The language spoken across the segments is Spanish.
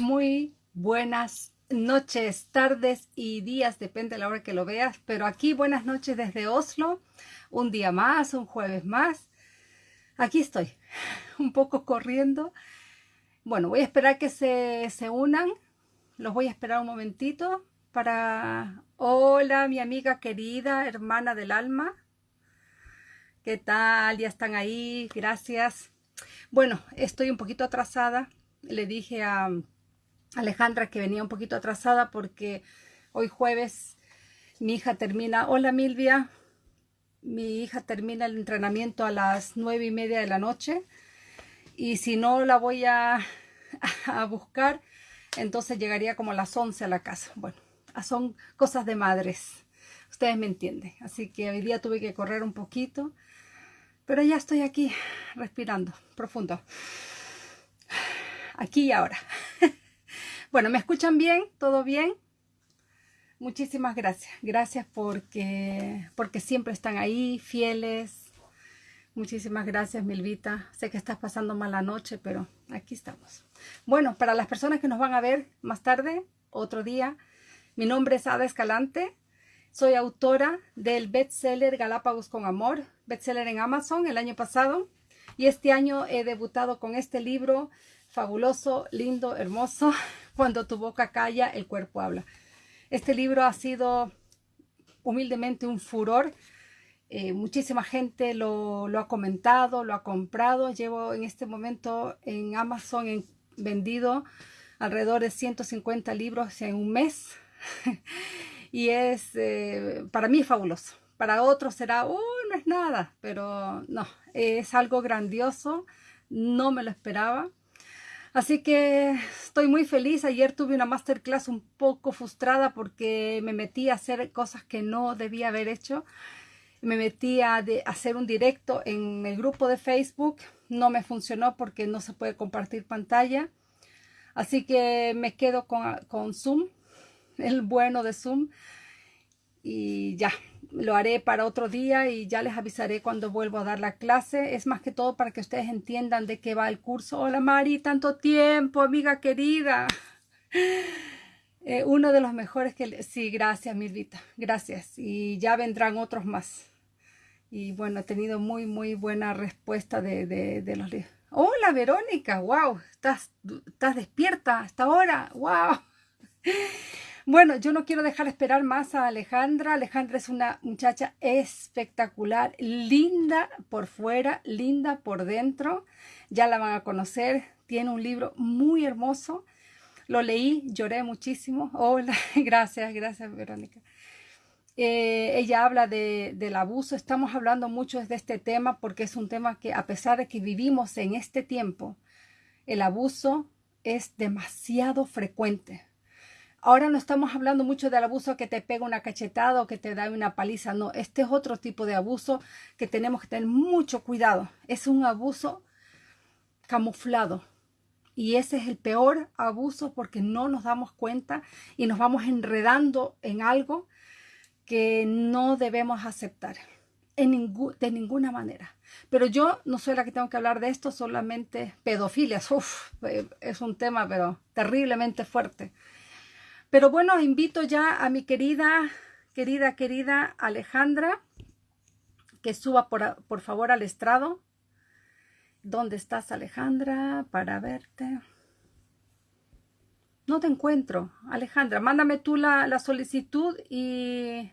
Muy buenas noches, tardes y días, depende de la hora que lo veas, pero aquí buenas noches desde Oslo, un día más, un jueves más. Aquí estoy, un poco corriendo. Bueno, voy a esperar que se, se unan, los voy a esperar un momentito para... Hola, mi amiga querida, hermana del alma. ¿Qué tal? Ya están ahí, gracias. Bueno, estoy un poquito atrasada. Le dije a Alejandra que venía un poquito atrasada porque hoy jueves mi hija termina, hola Milvia, mi hija termina el entrenamiento a las nueve y media de la noche y si no la voy a, buscar, entonces llegaría como a las once a la casa. Bueno, son cosas de madres, ustedes me entienden. Así que hoy día tuve que correr un poquito, pero ya estoy aquí respirando profundo. Aquí y ahora. Bueno, ¿me escuchan bien? ¿Todo bien? Muchísimas gracias. Gracias porque, porque siempre están ahí, fieles. Muchísimas gracias, Milvita. Sé que estás pasando mala noche, pero aquí estamos. Bueno, para las personas que nos van a ver más tarde, otro día, mi nombre es Ada Escalante. Soy autora del bestseller Galápagos con Amor, bestseller en Amazon el año pasado. Y este año he debutado con este libro fabuloso, lindo, hermoso, cuando tu boca calla, el cuerpo habla. Este libro ha sido humildemente un furor. Eh, muchísima gente lo, ha comentado, lo ha comprado. Llevo en este momento en Amazon en, vendido alrededor de 150 libros en un mes. y es, eh, para mí fabuloso. Para otros será, oh, no es nada, pero no, es algo grandioso. No me lo esperaba. Así que estoy muy feliz. Ayer tuve una masterclass un poco frustrada porque me metí a hacer cosas que no debía haber hecho. Me metí a hacer un directo en el grupo de Facebook. No me funcionó porque no se puede compartir pantalla. Así que me quedo con, con Zoom, el bueno de Zoom. Y ya, lo haré para otro día y ya les avisaré cuando vuelvo a dar la clase. Es más que todo para que ustedes entiendan de qué va el curso. Hola Mari, tanto tiempo, amiga querida. Eh, uno de los mejores que... Sí, gracias Milvita, gracias. Y ya vendrán otros más. Y bueno, he tenido muy, muy buena respuesta de, de, de los libros. Hola Verónica, wow, estás, estás despierta hasta ahora, wow. Bueno, yo no quiero dejar esperar más a Alejandra. Alejandra es una muchacha espectacular, linda por fuera, linda por dentro. Ya la van a conocer. Tiene un libro muy hermoso. Lo leí, lloré muchísimo. Hola, gracias, gracias Verónica. Eh, ella habla de, del abuso. Estamos hablando mucho de este tema porque es un tema que a pesar de que vivimos en este tiempo, el abuso es demasiado frecuente. Ahora no estamos hablando mucho del abuso que te pega una cachetada o que te da una paliza. No, este es otro tipo de abuso que tenemos que tener mucho cuidado. Es un abuso camuflado. Y ese es el peor abuso porque no nos damos cuenta y nos vamos enredando en algo que no debemos aceptar en de ninguna manera. Pero yo no soy la que tengo que hablar de esto, solamente pedofilia. Uf, eh, es un tema pero terriblemente fuerte. Pero bueno, invito ya a mi querida, querida, querida Alejandra que suba por, por favor al estrado. ¿Dónde estás Alejandra? Para verte. No te encuentro. Alejandra, mándame tú la, la solicitud y...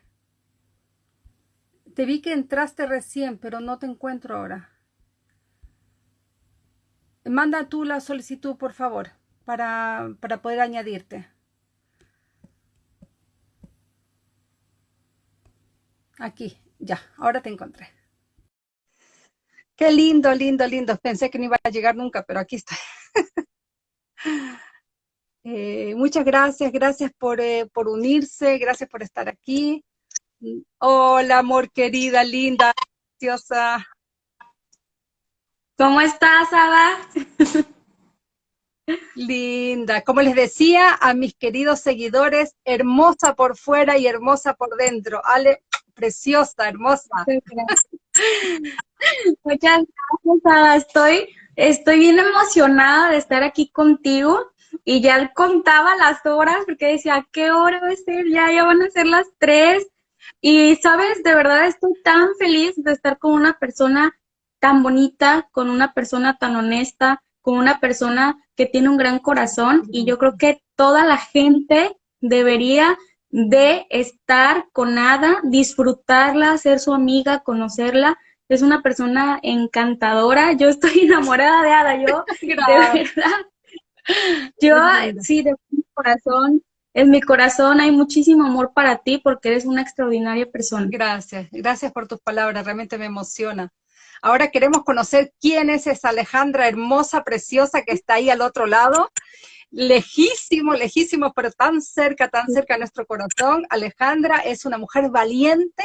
Te vi que entraste recién, pero no te encuentro ahora. Manda tú la solicitud, por favor, para, para poder añadirte. Aquí, ya, ahora te encontré. Qué lindo, lindo, lindo. Pensé que no iba a llegar nunca, pero aquí está. Eh, muchas gracias, gracias por, eh, por unirse, gracias por estar aquí. Hola, amor querida, linda, preciosa. ¿Cómo estás, Ada? Linda, como les decía a mis queridos seguidores, hermosa por fuera y hermosa por dentro. Ale, preciosa, hermosa. Muchas gracias, Estoy, estoy bien emocionada de estar aquí contigo. y ya contaba las horas porque decía, ¿qué hora va a ser? Ya, ya van a ser las tres. Y, sabes, de verdad estoy tan feliz de estar con una persona tan bonita, con una persona tan honesta, con una persona que tiene un gran corazón y yo creo que toda la gente debería de estar con Ada, disfrutarla, ser su amiga, conocerla. Es una persona encantadora. Yo estoy enamorada de Ada, yo, de verdad. Yo, sí, de mi corazón, en mi corazón hay muchísimo amor para ti porque eres una extraordinaria persona. Gracias, gracias por tus palabras, realmente me emociona. Ahora queremos conocer quién es esa Alejandra hermosa, preciosa que está ahí al otro lado lejísimo, lejísimo, pero tan cerca, tan cerca a nuestro corazón. Alejandra es una mujer valiente,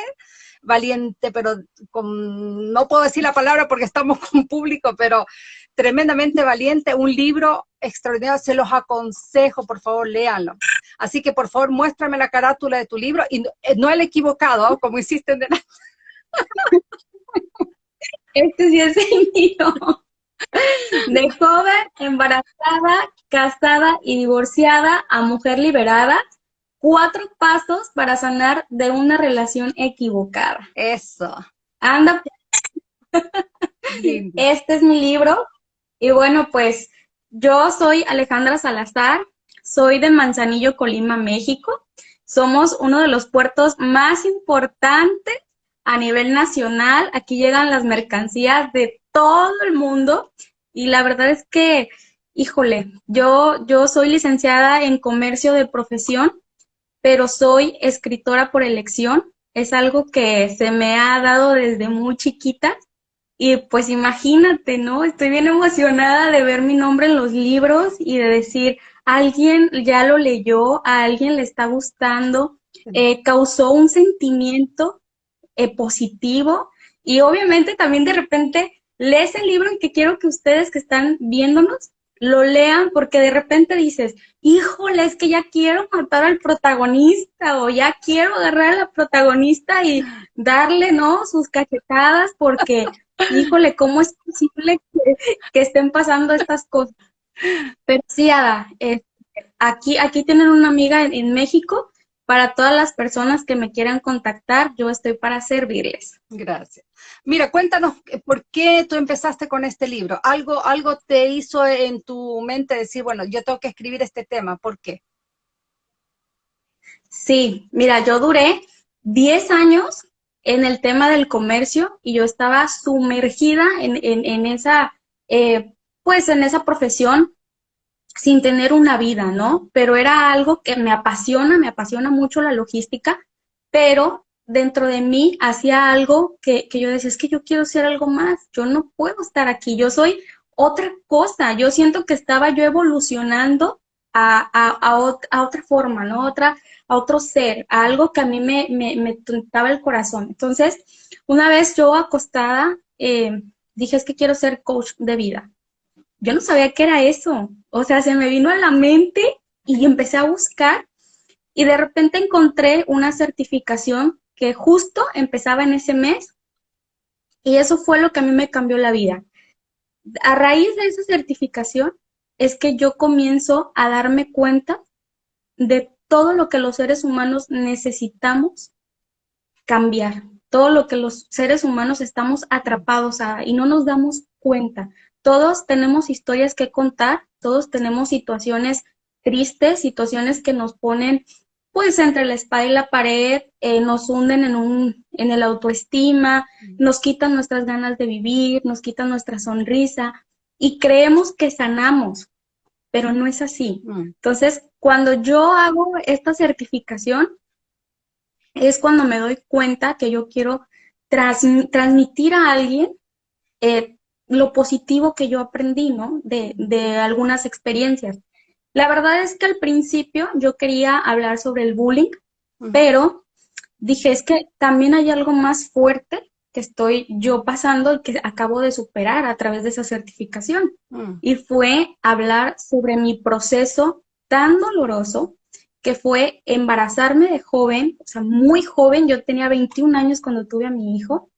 valiente, pero con, no puedo decir la palabra porque estamos con público, pero tremendamente valiente, un libro extraordinario, se los aconsejo, por favor, léanlo. Así que, por favor, muéstrame la carátula de tu libro, y no, el equivocado, como hiciste en. Este sí es el mío. De joven, embarazada, casada y divorciada a mujer liberada, cuatro pasos para sanar de una relación equivocada. Eso. Anda. Este es mi libro. Y bueno, pues yo soy Alejandra Salazar, soy de Manzanillo, Colima, México. Somos uno de los puertos más importantes a nivel nacional. Aquí llegan las mercancías de todo el mundo y la verdad es que, híjole, yo, yo soy licenciada en comercio de profesión, pero soy escritora por elección. Es algo que se me ha dado desde muy chiquita. Y pues imagínate, ¿no? Estoy bien emocionada de ver mi nombre en los libros y de decir, alguien ya lo leyó, a alguien le está gustando, eh, causó un sentimiento eh, positivo y obviamente también de repente lees el libro y que quiero que ustedes que están viéndonos lo lean porque de repente dices, híjole, es que ya quiero matar al protagonista o ya quiero agarrar a la protagonista y darle, ¿no? Sus cachetadas porque, híjole, ¿cómo es posible que, estén pasando estas cosas? Pero sí, Ada, eh, aquí, aquí tienen una amiga en México para todas las personas que me quieran contactar, yo estoy para servirles. Gracias. Mira, cuéntanos, eh, ¿por qué tú empezaste con este libro? ¿Algo, algo te hizo en tu mente decir, bueno, yo tengo que escribir este tema? ¿Por qué? Sí, mira, yo duré 10 años en el tema del comercio y yo estaba sumergida en, esa, eh, pues en esa profesión sin tener una vida, ¿no? Pero era algo que me apasiona, me apasiona mucho la logística, pero dentro de mí hacía algo que, yo decía, es que yo quiero ser algo más, yo no puedo estar aquí, yo soy otra cosa, yo siento que estaba yo evolucionando a, a, otra forma, ¿no? Otra, a otro ser, a algo que a mí me, me, me el corazón. Entonces, una vez yo acostada, eh, dije, es que quiero ser coach de vida yo no sabía qué era eso. O sea, se me vino a la mente y empecé a buscar y de repente encontré una certificación que justo empezaba en ese mes y eso fue lo que a mí me cambió la vida. A raíz de esa certificación es que yo comienzo a darme cuenta de todo lo que los seres humanos necesitamos cambiar, todo lo que los seres humanos estamos atrapados a y no nos damos cuenta todos tenemos historias que contar, todos tenemos situaciones tristes, situaciones que nos ponen pues entre la espada y la pared, eh, nos hunden en, un, en el autoestima, nos quitan nuestras ganas de vivir, nos quitan nuestra sonrisa y creemos que sanamos, pero no es así. Mm. Entonces, cuando yo hago esta certificación, es cuando me doy cuenta que yo quiero transmitir a alguien eh, lo positivo que yo aprendí, ¿no? De, de algunas experiencias. La verdad es que al principio yo quería hablar sobre el bullying, pero dije, es que también hay algo más fuerte que estoy yo pasando y que acabo de superar a través de esa certificación. Mm. Y fue hablar sobre mi proceso tan doloroso que fue embarazarme de joven, o sea, muy joven, yo tenía 21 años cuando tuve a mi hijo,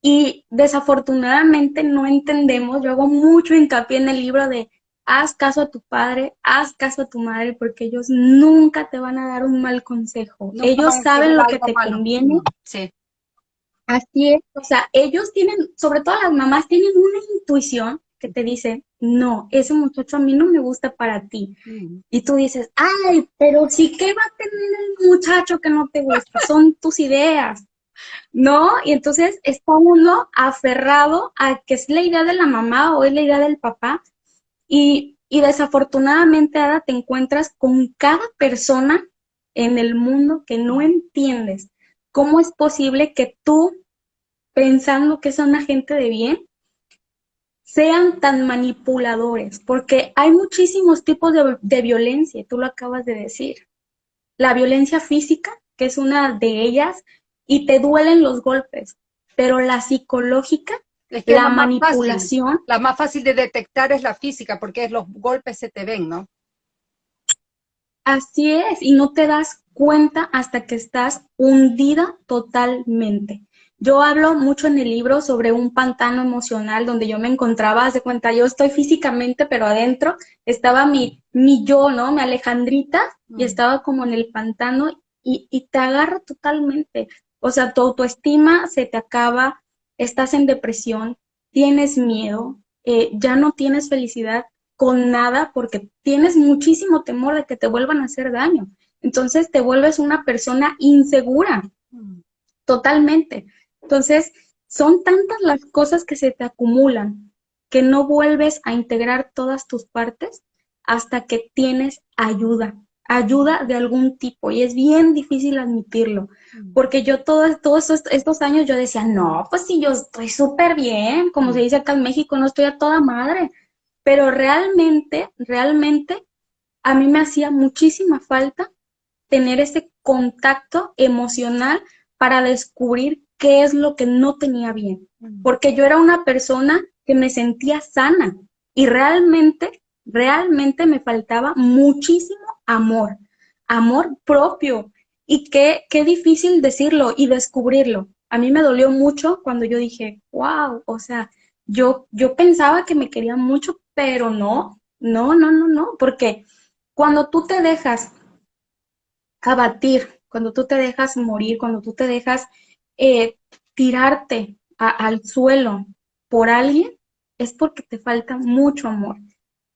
y desafortunadamente no entendemos, yo hago mucho hincapié en el libro de haz caso a tu padre, haz caso a tu madre, porque ellos nunca te van a dar un mal consejo. ellos saben lo que te conviene. Sí. Así es, o sea, ellos tienen, sobre todo las mamás, tienen una intuición que te dice, no, ese muchacho a mí no me gusta para ti. Mm. Y tú dices, ay, pero sí, ¿qué va a tener el muchacho que no te gusta? Son tus ideas, ¿no? Y entonces está uno aferrado a que es la idea de la mamá o es la idea del papá. Y, y desafortunadamente, ahora te encuentras con cada persona en el mundo que no entiendes ¿Cómo es posible que tú, pensando que son gente de bien, sean tan manipuladores? Porque hay muchísimos tipos de, de violencia, tú lo acabas de decir. La violencia física, que es una de ellas, y te duelen los golpes, pero la psicológica la, manipulación. la más fácil de detectar es la física, porque los golpes se te ven, ¿no? Así es, y no te das cuenta hasta que estás hundida totalmente. Yo hablo mucho en el libro sobre un pantano emocional donde yo me encontraba, hace cuenta, yo estoy físicamente, pero adentro estaba mi, mi yo, ¿no? Mi Alejandrita, y estaba como en el pantano y, y te agarra totalmente. O sea, tu autoestima se te acaba, estás en depresión, tienes miedo, eh, ya no tienes felicidad con nada porque tienes muchísimo temor de que te vuelvan a hacer daño. Entonces te vuelves una persona insegura, totalmente. Entonces, son tantas las cosas que se te acumulan que no vuelves a integrar todas tus partes hasta que tienes ayuda, ayuda de algún tipo. Y es bien difícil admitirlo, porque yo todos, todos estos, años yo decía, no, pues si yo estoy súper bien, como se dice acá en México, no estoy a toda madre. Pero realmente, realmente, a mí me hacía muchísima falta tener ese contacto emocional para descubrir qué es lo que no tenía bien. Porque yo era una persona que me sentía sana y realmente, realmente me faltaba muchísimo amor, amor propio. Y qué, qué difícil decirlo y descubrirlo. A mí me dolió mucho cuando yo dije, wow, o sea, yo, yo pensaba que me quería mucho, pero no, no, no, no, no, porque cuando tú te dejas abatir, cuando tú te dejas morir, cuando tú te dejas eh, tirarte al suelo por alguien, es porque te falta mucho amor.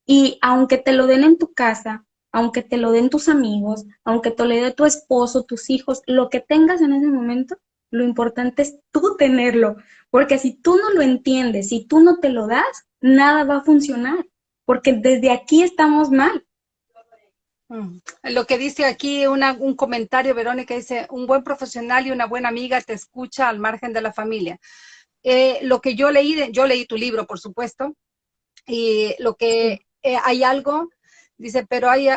Y aunque te lo den en tu casa, aunque te lo den tus amigos, aunque te lo dé tu esposo, tus hijos, lo que tengas en ese momento, lo importante es tú tenerlo. Porque si tú no lo entiendes, si tú no te lo das, nada va a funcionar. Porque desde aquí estamos mal. Mm. Lo que dice aquí un comentario, Verónica, dice, un buen profesional y una buena amiga te escucha al margen de la familia. Eh, lo que yo leí, yo leí tu libro, por supuesto, y lo que eh, hay algo, dice, pero hay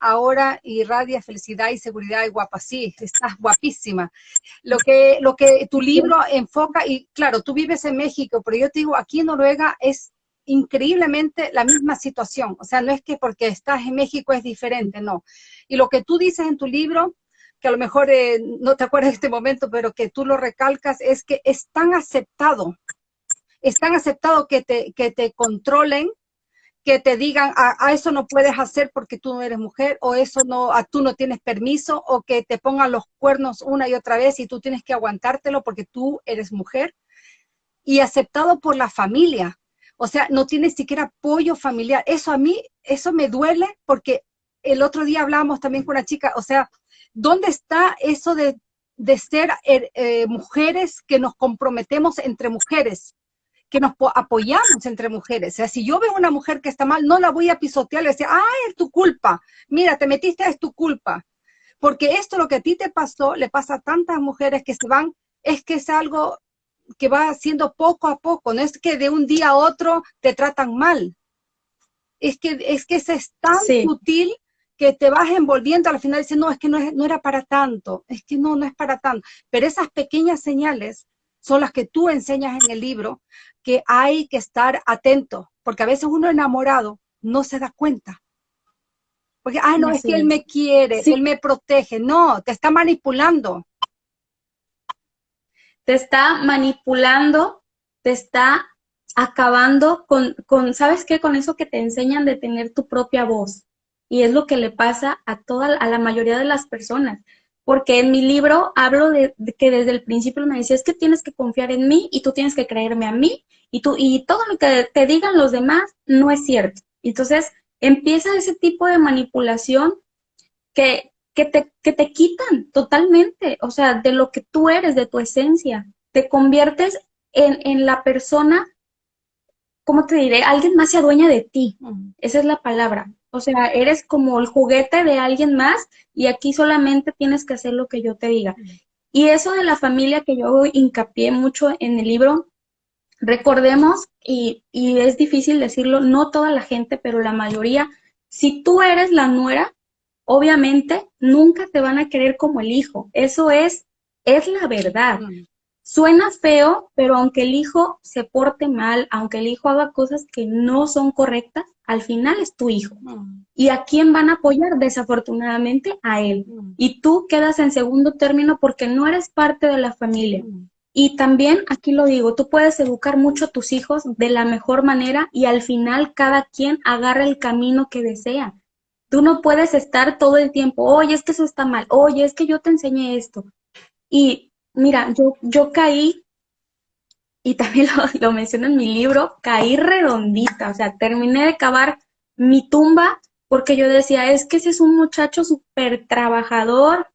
ahora irradia felicidad y seguridad y guapa, sí, estás guapísima. Lo que, lo que tu libro enfoca, y claro, tú vives en México, pero yo te digo, aquí en Noruega es increíblemente la misma situación. O sea, no es que porque estás en México es diferente, no. Y lo que tú dices en tu libro, que a lo mejor eh, no te acuerdas de este momento, pero que tú lo recalcas, es que es tan aceptado, es tan aceptado que te, que te controlen, que te digan, a, ah, ah, eso no puedes hacer porque tú no eres mujer, o eso no, a, ah, tú no tienes permiso, o que te pongan los cuernos una y otra vez y tú tienes que aguantártelo porque tú eres mujer. Y aceptado por la familia, o sea, no tiene siquiera apoyo familiar. Eso a mí, eso me duele porque el otro día hablábamos también con una chica, o sea, ¿dónde está eso de, ser eh, eh, mujeres que nos comprometemos entre mujeres? Que nos apoyamos entre mujeres. O sea, si yo veo una mujer que está mal, no la voy a pisotear y decir, ah, es tu culpa, mira, te metiste, es tu culpa. Porque esto lo que a ti te pasó, le pasa a tantas mujeres que se van, es que es algo que va haciendo poco a poco, no es que de un día a otro te tratan mal. Es que, es que es tan sutil que te vas envolviendo al final dices, no, es que no, no era para tanto, es que no, no es para tanto. Pero esas pequeñas señales son las que tú enseñas en el libro, que hay que estar atento, porque a veces uno enamorado no se da cuenta. Porque, ah, no, es que él me quiere, él me protege. No, te está manipulando te está manipulando, te está acabando con, con, ¿sabes qué? Con eso que te enseñan de tener tu propia voz. Y es lo que le pasa a toda, a la mayoría de las personas. Porque en mi libro hablo de, que desde el principio me decía, es que tienes que confiar en mí y tú tienes que creerme a mí y, tú, y todo lo que te digan los demás no es cierto. Entonces empieza ese tipo de manipulación que, que, te, que te quitan totalmente, o sea, de lo que tú eres, de tu esencia. Te conviertes en, en la persona ¿cómo te diré? Alguien más se adueña de ti. Esa es la palabra. O sea, eres como el juguete de alguien más y aquí solamente tienes que hacer lo que yo te diga. Y eso de la familia que yo hincapié mucho en el libro, recordemos, y, y es difícil decirlo, no toda la gente, pero la mayoría, si tú eres la nuera, obviamente nunca te van a querer como el hijo. Eso es, es la verdad. Suena feo, pero aunque el hijo se porte mal, aunque el hijo haga cosas que no son correctas, al final es tu hijo. Mm. ¿Y a quién van a apoyar? Desafortunadamente a él. Mm. Y tú quedas en segundo término porque no eres parte de la familia. Mm. Y también, aquí lo digo, tú puedes educar mucho a tus hijos de la mejor manera y al final cada quien agarra el camino que desea. Tú no puedes estar todo el tiempo, oye, es que eso está mal, oye, es que yo te enseñé esto. Y Mira, yo, yo caí, y también lo, lo menciono en mi libro, caí redondita, o sea, terminé de cavar mi tumba porque yo decía, es que ese es un muchacho súper trabajador,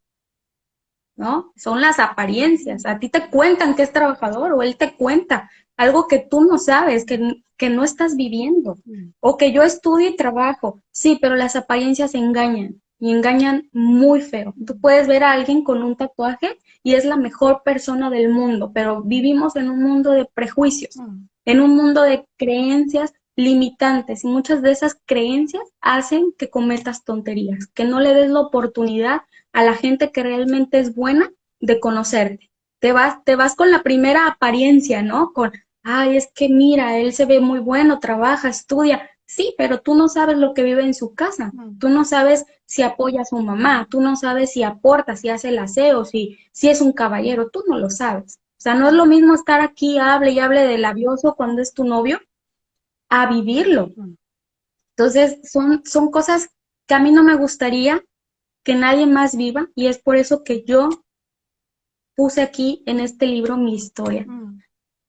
¿no? Son las apariencias. A ti te cuentan que es trabajador o él te cuenta algo que tú no sabes, que, que no estás viviendo. Mm. O que yo estudio y trabajo. Sí, pero las apariencias engañan y engañan muy feo. Tú puedes ver a alguien con un tatuaje y es la mejor persona del mundo, pero vivimos en un mundo de prejuicios, mm. en un mundo de creencias limitantes y muchas de esas creencias hacen que cometas tonterías, que no le des la oportunidad a la gente que realmente es buena de conocerte. Te vas, te vas con la primera apariencia, ¿no? Con, ay, es que mira, él se ve muy bueno, trabaja, estudia. Sí, pero tú no sabes lo que vive en su casa. Tú no sabes si apoya a su mamá, tú no sabes si aporta, si hace el aseo, si, si es un caballero, tú no lo sabes. O sea, no es lo mismo estar aquí, hable y hable de labioso cuando es tu novio, a vivirlo. Entonces, son, son cosas que a mí no me gustaría que nadie más viva y es por eso que yo puse aquí en este libro mi historia.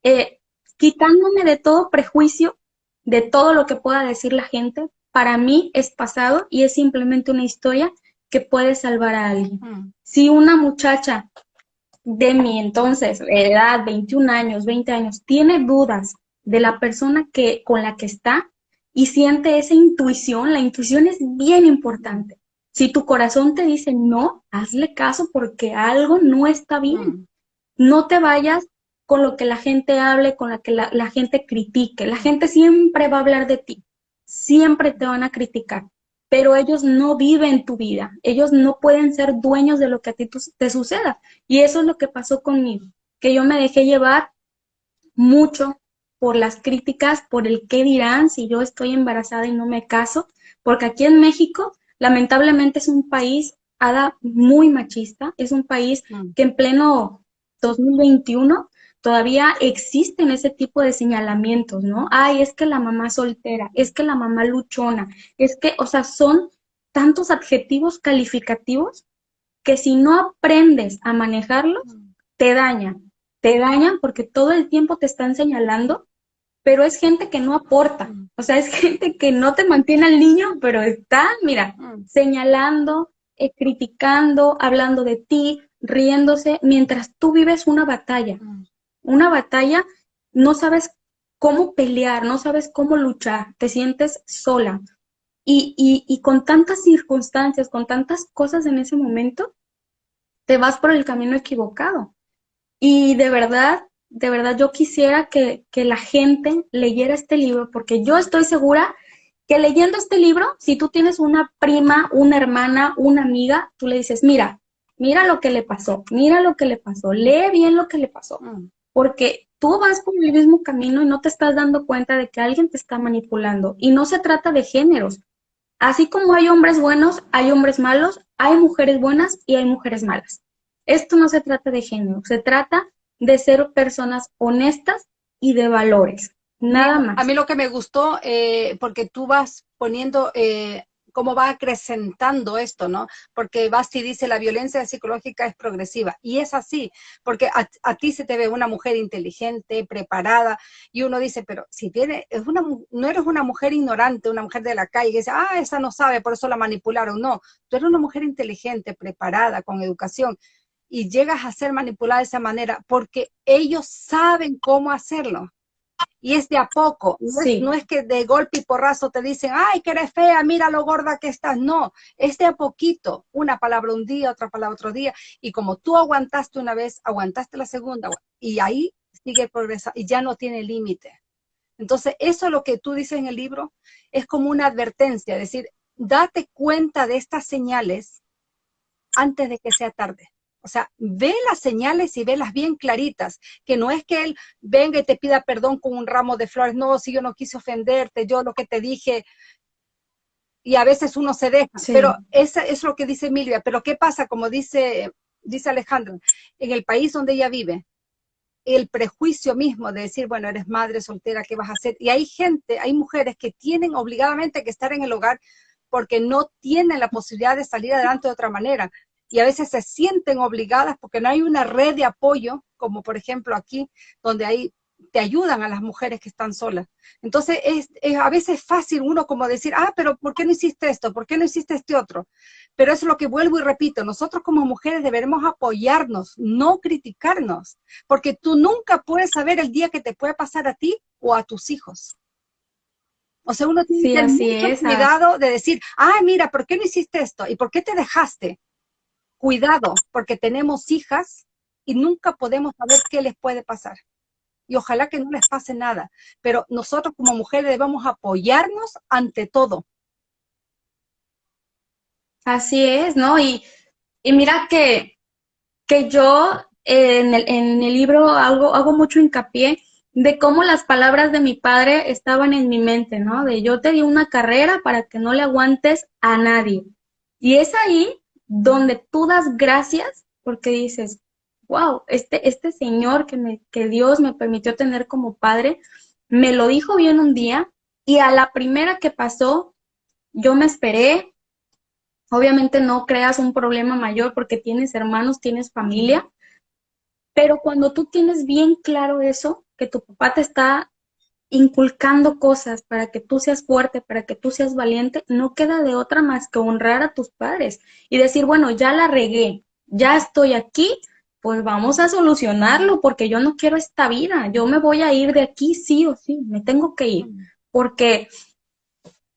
Eh, quitándome de todo prejuicio, de todo lo que pueda decir la gente, para mí es pasado y es simplemente una historia que puede salvar a alguien. Si una muchacha de mi entonces, edad, 21 años, 20 años, tiene dudas de la persona que, con la que está y siente esa intuición, la intuición es bien importante. Si tu corazón te dice no, hazle caso porque algo no está bien. No te vayas con lo que la gente hable, con lo que la gente critique. La gente siempre va a hablar de ti siempre te van a criticar, pero ellos no viven tu vida, ellos no pueden ser dueños de lo que a ti te suceda. Y eso es lo que pasó conmigo, que yo me dejé llevar mucho por las críticas, por el qué dirán si yo estoy embarazada y no me caso, porque aquí en México lamentablemente es un país ada muy machista, es un país mm. que en pleno 2021 todavía existen ese tipo de señalamientos, ¿no? Ay, es que la mamá soltera, es que la mamá luchona, es que, o sea, son tantos adjetivos calificativos que si no aprendes a manejarlos, te dañan, te dañan porque todo el tiempo te están señalando, pero es gente que no aporta, o sea, es gente que no te mantiene al niño, pero está, mira, señalando, eh, criticando, hablando de ti, riéndose, mientras tú vives una batalla una batalla, no sabes cómo pelear, no sabes cómo luchar, te sientes sola. Y, y, con tantas circunstancias, con tantas cosas en ese momento, te vas por el camino equivocado. Y de verdad, de verdad yo quisiera que, que la gente leyera este libro, porque yo estoy segura que leyendo este libro, si tú tienes una prima, una hermana, una amiga, tú le dices, mira, mira lo que le pasó, mira lo que le pasó, lee bien lo que le pasó. Mm porque tú vas por el mismo camino y no te estás dando cuenta de que alguien te está manipulando. Y no se trata de géneros. Así como hay hombres buenos, hay hombres malos, hay mujeres buenas y hay mujeres malas. Esto no se trata de género, se trata de ser personas honestas y de valores. Nada más. A mí lo que me gustó, eh, porque tú vas poniendo eh, cómo va acrecentando esto, ¿no? Porque Basti dice, la violencia psicológica es progresiva. Y es así, porque a, ti se te ve una mujer inteligente, preparada, y uno dice, pero si tiene, es una, no eres una mujer ignorante, una mujer de la calle, que dice, ah, esa no sabe, por eso la manipularon. No, tú eres una mujer inteligente, preparada, con educación, y llegas a ser manipulada de esa manera porque ellos saben cómo hacerlo y es de a poco. No, es, que de golpe y porrazo te dicen, ay, que eres fea, mira lo gorda que estás. No, es de a poquito. Una palabra un día, otra palabra otro día. Y como tú aguantaste una vez, aguantaste la segunda, y ahí sigue progresando y ya no tiene límite. Entonces, eso es lo que tú dices en el libro, es como una advertencia, es decir, date cuenta de estas señales antes de que sea tarde. O sea, ve las señales y velas bien claritas, que no es que él venga y te pida perdón con un ramo de flores, no, si yo no quise ofenderte, yo lo que te dije, y a veces uno se deja, pero eso es lo que dice Emilia, pero ¿qué pasa? Como dice, dice Alejandra, en el país donde ella vive, el prejuicio mismo de decir, bueno, eres madre soltera, ¿qué vas a hacer? Y hay gente, hay mujeres que tienen obligadamente que estar en el hogar porque no tienen la posibilidad de salir adelante de otra manera y a veces se sienten obligadas porque no hay una red de apoyo, como por ejemplo aquí, donde hay, te ayudan a las mujeres que están solas. Entonces, es, a veces es fácil uno como decir, ah, pero ¿por qué no hiciste esto? ¿Por qué no hiciste este otro? Pero eso es lo que vuelvo y repito, nosotros como mujeres deberemos apoyarnos, no criticarnos, porque tú nunca puedes saber el día que te puede pasar a ti o a tus hijos. O sea, uno tiene mucho cuidado de decir, ah, mira, ¿por qué no hiciste esto? ¿Y por qué te dejaste? Cuidado, porque tenemos hijas y nunca podemos saber qué les puede pasar. Y ojalá que no les pase nada. Pero nosotros como mujeres debemos apoyarnos ante todo. Así es, ¿no? Y, mira que, que yo en, el, en el libro hago, hago mucho hincapié de cómo las palabras de mi padre estaban en mi mente, ¿no? De yo te di una carrera para que no le aguantes a nadie. Y es ahí donde tú das gracias porque dices, wow, este, este Señor que, me, que Dios me permitió tener como padre, me lo dijo bien un día y a la primera que pasó, yo me esperé. Obviamente no creas un problema mayor porque tienes hermanos, tienes familia, pero cuando tú tienes bien claro eso, que tu papá te está inculcando cosas para que tú seas fuerte, para que tú seas valiente, no queda de otra más que honrar a tus padres y decir, bueno, ya la regué, ya estoy aquí, pues vamos a solucionarlo porque yo no quiero esta vida, yo me voy a ir de aquí sí o sí, me tengo que ir, porque,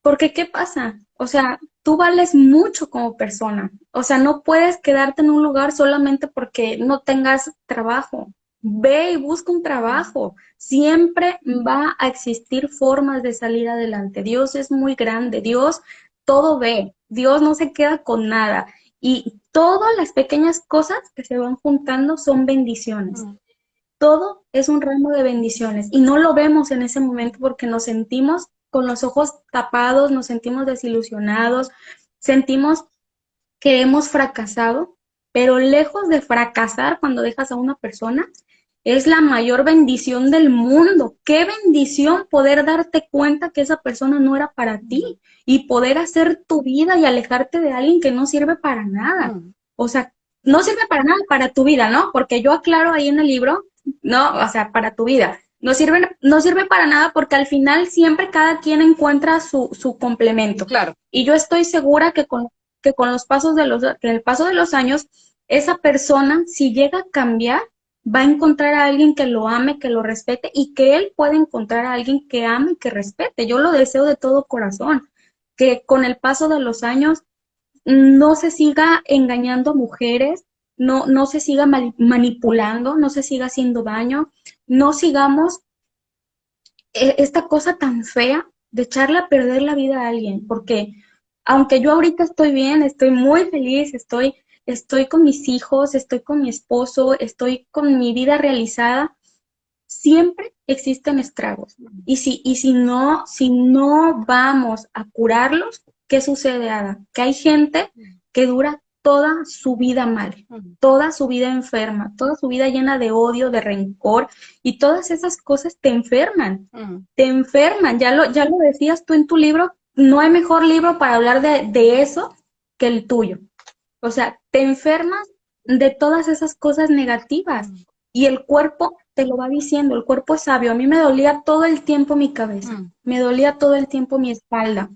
porque ¿qué pasa? O sea, tú vales mucho como persona, o sea, no puedes quedarte en un lugar solamente porque no tengas trabajo, Ve y busca un trabajo. Siempre va a existir formas de salir adelante. Dios es muy grande. Dios todo ve. Dios no se queda con nada. Y todas las pequeñas cosas que se van juntando son bendiciones. Mm. Todo es un ramo de bendiciones. Y no lo vemos en ese momento porque nos sentimos con los ojos tapados, nos sentimos desilusionados, sentimos que hemos fracasado, pero lejos de fracasar cuando dejas a una persona, es la mayor bendición del mundo. Qué bendición poder darte cuenta que esa persona no era para ti y poder hacer tu vida y alejarte de alguien que no sirve para nada. Mm. O sea, no sirve para nada para tu vida, ¿no? Porque yo aclaro ahí en el libro, no, o sea, para tu vida. No sirve, no sirve para nada porque al final siempre cada quien encuentra su, su complemento. Claro. Y yo estoy segura que con, que con los pasos de los, que el paso de los años, esa persona, si llega a cambiar, va a encontrar a alguien que lo ame, que lo respete y que él pueda encontrar a alguien que ame y que respete. Yo lo deseo de todo corazón, que con el paso de los años no se siga engañando a mujeres, no, no se siga manipulando, no se siga haciendo daño, no sigamos e-, esta cosa tan fea de echarle a perder la vida a alguien, porque aunque yo ahorita estoy bien, estoy muy feliz, estoy estoy con mis hijos, estoy con mi esposo, estoy con mi vida realizada, siempre existen estragos. Y si, y si no, si no vamos a curarlos, ¿qué sucede, Ada? Que hay gente que dura toda su vida mal, toda su vida enferma, toda su vida llena de odio, de rencor y todas esas cosas te enferman, te enferman. Ya lo, ya lo decías tú en tu libro, no hay mejor libro para hablar de, de eso que el tuyo. O sea, te enfermas de todas esas cosas negativas y el cuerpo te lo va diciendo, el cuerpo es sabio. A mí me dolía todo el tiempo mi cabeza, me dolía todo el tiempo mi espalda,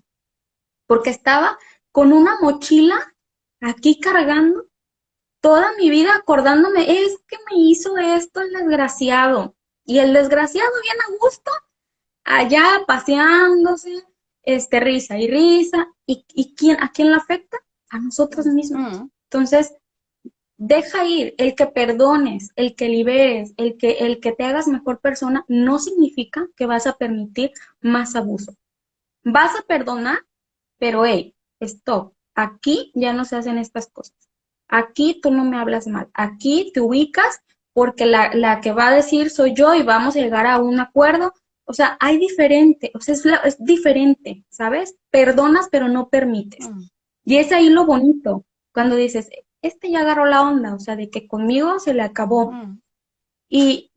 porque estaba con una mochila aquí cargando toda mi vida acordándome, es que me hizo esto el desgraciado. Y el desgraciado bien a gusto, allá paseándose, este, risa y risa. ¿Y, y quién, a quién le afecta? A nosotros mismos. Mm. Entonces, deja ir, el que perdones, el que liberes, el que, el que te hagas mejor persona, no significa que vas a permitir más abuso. Vas a perdonar, pero hey, stop, aquí ya no se hacen estas cosas. Aquí tú no me hablas mal, aquí te ubicas porque la, la que va a decir soy yo y vamos a llegar a un acuerdo. O sea, hay diferente, o sea, es, es diferente, ¿sabes? Perdonas, pero no permites. Mm. Y es ahí lo bonito, cuando dices, este ya agarró la onda, o sea, de que conmigo se le acabó. Mm. Y,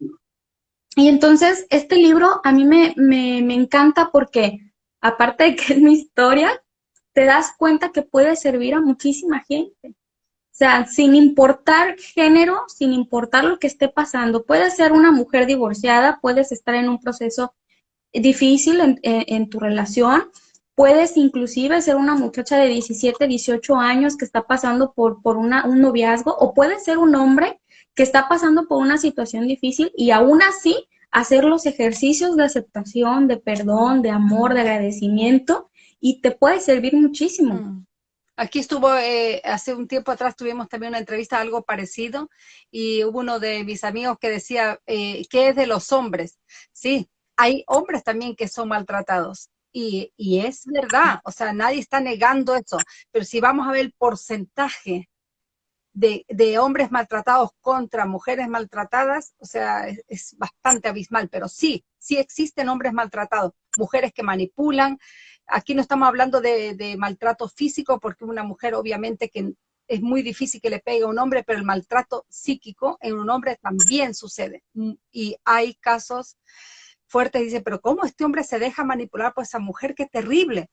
y entonces este libro a mí me, me, me encanta porque, aparte de que es mi historia, te das cuenta que puede servir a muchísima gente. O sea, sin importar género, sin importar lo que esté pasando, puedes ser una mujer divorciada, puedes estar en un proceso difícil en, en tu relación, Puedes inclusive ser una muchacha de 17, 18 años que está pasando por, por un noviazgo o puedes ser un hombre que está pasando por una situación difícil y aún así hacer los ejercicios de aceptación, de perdón, de amor, de agradecimiento y te puede servir muchísimo. Mm. Aquí estuvo, eh, hace un tiempo atrás tuvimos también una entrevista algo parecido y hubo uno de mis amigos que decía, eh, ¿qué es de los hombres? Sí, hay hombres también que son maltratados y, es verdad, o sea, nadie está negando eso, pero si vamos a ver el porcentaje de, hombres maltratados contra mujeres maltratadas, o sea, es, bastante abismal, pero sí, sí existen hombres maltratados, mujeres que manipulan, aquí no estamos hablando de, de maltrato físico, porque una mujer obviamente que es muy difícil que le pegue a un hombre, pero el maltrato psíquico en un hombre también sucede, y hay casos fuerte, dice, pero ¿cómo este hombre se deja manipular por esa mujer? ¡Qué terrible!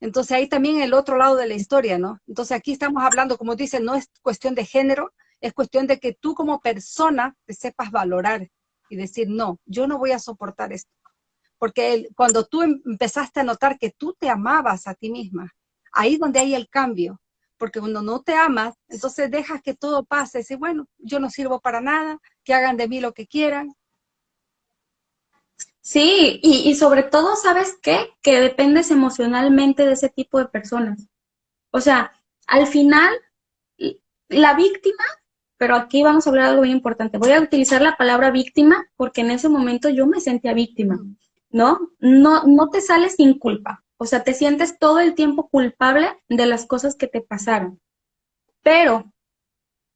Entonces ahí también el otro lado de la historia, ¿no? Entonces aquí estamos hablando, como dice, no es cuestión de género, es cuestión de que tú como persona te sepas valorar y decir, no, yo no voy a soportar esto. Porque cuando tú em, empezaste a notar que tú te amabas a ti misma, ahí donde hay el cambio. Porque cuando no te amas, entonces dejas que todo pase. Y bueno, yo no sirvo para nada, que hagan de mí lo que quieran, Sí, y, sobre todo, ¿sabes qué? Que dependes emocionalmente de ese tipo de personas. O sea, al final, la víctima, pero aquí vamos a hablar de algo muy importante. Voy a utilizar la palabra víctima porque en ese momento yo me sentía víctima, ¿no? No, no te sales sin culpa. O sea, te sientes todo el tiempo culpable de las cosas que te pasaron. Pero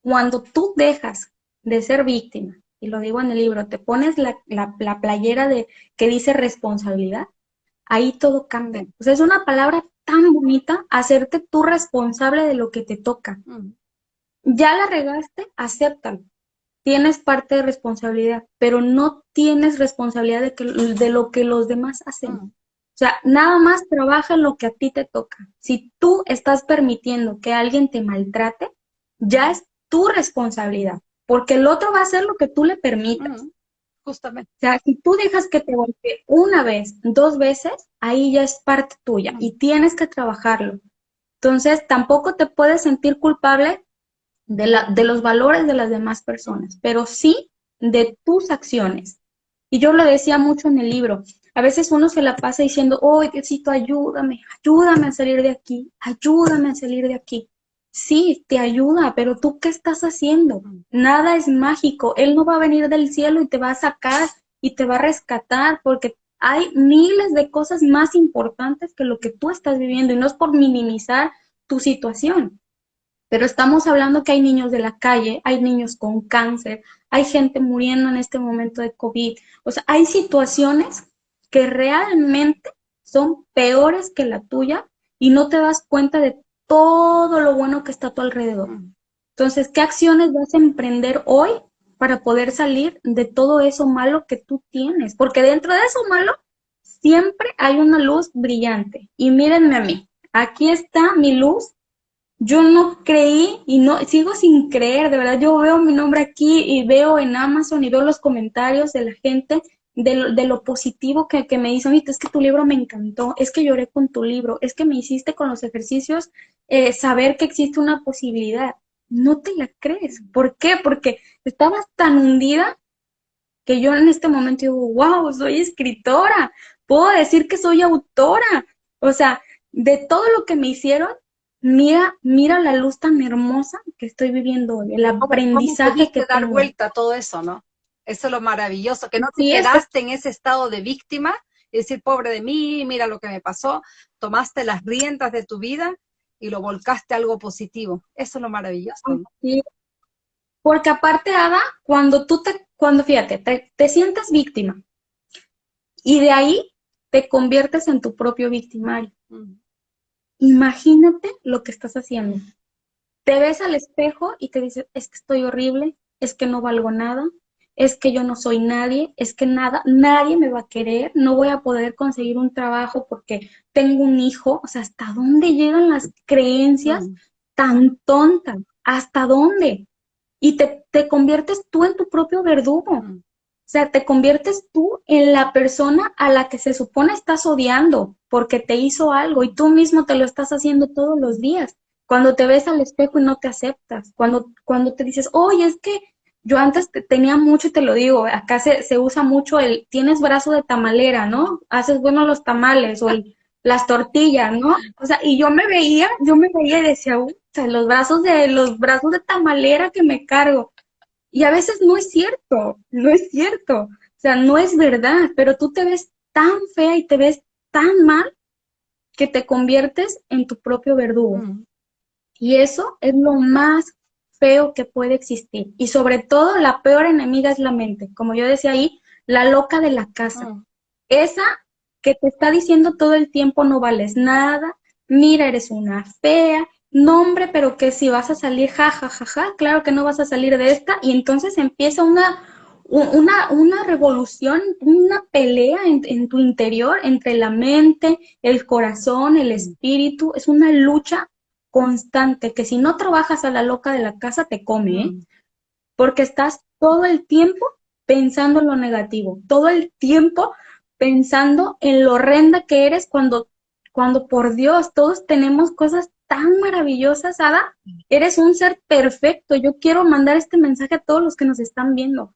cuando tú dejas de ser víctima y lo digo en el libro, te pones la, playera de que dice responsabilidad, ahí todo cambia. O sea, es una palabra tan bonita, hacerte tú responsable de lo que te toca. Mm. Ya la regaste, acéptalo. Tienes parte de responsabilidad, pero no tienes responsabilidad de, que, de lo que los demás hacen. Mm. O sea, nada más trabaja lo que a ti te toca. Si tú estás permitiendo que alguien te maltrate, ya es tu responsabilidad porque el otro va a hacer lo que tú le permitas. justamente. O sea, si tú dejas que te golpee una vez, dos veces, ahí ya es parte tuya y tienes que trabajarlo. Entonces, tampoco te puedes sentir culpable de, la, de los valores de las demás personas, pero sí de tus acciones. Y yo lo decía mucho en el libro. A veces uno se la pasa diciendo, oh, Diosito, ayúdame, ayúdame a salir de aquí, ayúdame a salir de aquí. Sí, te ayuda, pero tú qué estás haciendo? Nada es mágico. Él no va a venir del cielo y te va a sacar y te va a rescatar porque hay miles de cosas más importantes que lo que tú estás viviendo y no es por minimizar tu situación. Pero estamos hablando que hay niños de la calle, hay niños con cáncer, hay gente muriendo en este momento de COVID. O sea, hay situaciones que realmente son peores que la tuya y no te das cuenta de todo lo bueno que está a tu alrededor. Entonces, ¿qué acciones vas a emprender hoy para poder salir de todo eso malo que tú tienes? Porque dentro de eso malo siempre hay una luz brillante. Y mírenme a mí, aquí está mi luz. Yo no creí y no sigo sin creer, de verdad. Yo veo mi nombre aquí y veo en Amazon y veo los comentarios de la gente de lo, de lo positivo que, que, me dice, es que tu libro me encantó, es que lloré con tu libro, es que me hiciste con los ejercicios eh, saber que existe una posibilidad. No te la crees. ¿Por qué? Porque estabas tan hundida que yo en este momento digo, wow, soy escritora, puedo decir que soy autora. O sea, de todo lo que me hicieron, mira, mira la luz tan hermosa que estoy viviendo hoy, el aprendizaje que dar vuelta a todo eso, ¿no? Eso es lo maravilloso, que no te quedaste en ese estado de víctima y decir, pobre de mí, mira lo que me pasó. Tomaste las riendas de tu vida y lo volcaste a algo positivo. Eso es lo maravilloso. Sí. Porque aparte, Ada, cuando tú te, cuando fíjate, te, sientes víctima y de ahí te conviertes en tu propio victimario. Mm. Imagínate lo que estás haciendo. Te ves al espejo y te dices, es que estoy horrible, es que no valgo nada, es que yo no soy nadie, es que nada, nadie me va a querer, no voy a poder conseguir un trabajo porque tengo un hijo, o sea, ¿hasta dónde llegan las creencias mm. tan tontas? ¿Hasta dónde? Y te, te, conviertes tú en tu propio verdugo. Mm. O sea, te conviertes tú en la persona a la que se supone estás odiando porque te hizo algo y tú mismo te lo estás haciendo todos los días. Cuando te ves al espejo y no te aceptas, cuando, cuando te dices, oye, es que yo antes tenía mucho, y te lo digo, acá se, se, usa mucho el, tienes brazo de tamalera, ¿no? Haces bueno los tamales o las tortillas, ¿no? O sea, y yo me veía, yo me veía y decía, o sea, los brazos de, los brazos de tamalera que me cargo. Y a veces no es cierto, no es cierto. O sea, no es verdad, pero tú te ves tan fea y te ves tan mal que te conviertes en tu propio verdugo. Mm. Y eso es lo más feo que puede existir. Y sobre todo, la peor enemiga es la mente. Como yo decía ahí, la loca de la casa. Mm. Esa que te está diciendo todo el tiempo no vales nada, mira, eres una fea, no hombre, pero que si vas a salir, ja, ja, ja, ja, claro que no vas a salir de esta. Y entonces empieza una, una, una revolución, una pelea en, en, tu interior entre la mente, el corazón, el espíritu. Es una lucha constante, que si no trabajas a la loca de la casa, te come, ¿eh? Porque estás todo el tiempo pensando en lo negativo, todo el tiempo pensando en lo horrenda que eres cuando, cuando por Dios, todos tenemos cosas tan maravillosas, Ada. Eres un ser perfecto. Yo quiero mandar este mensaje a todos los que nos están viendo.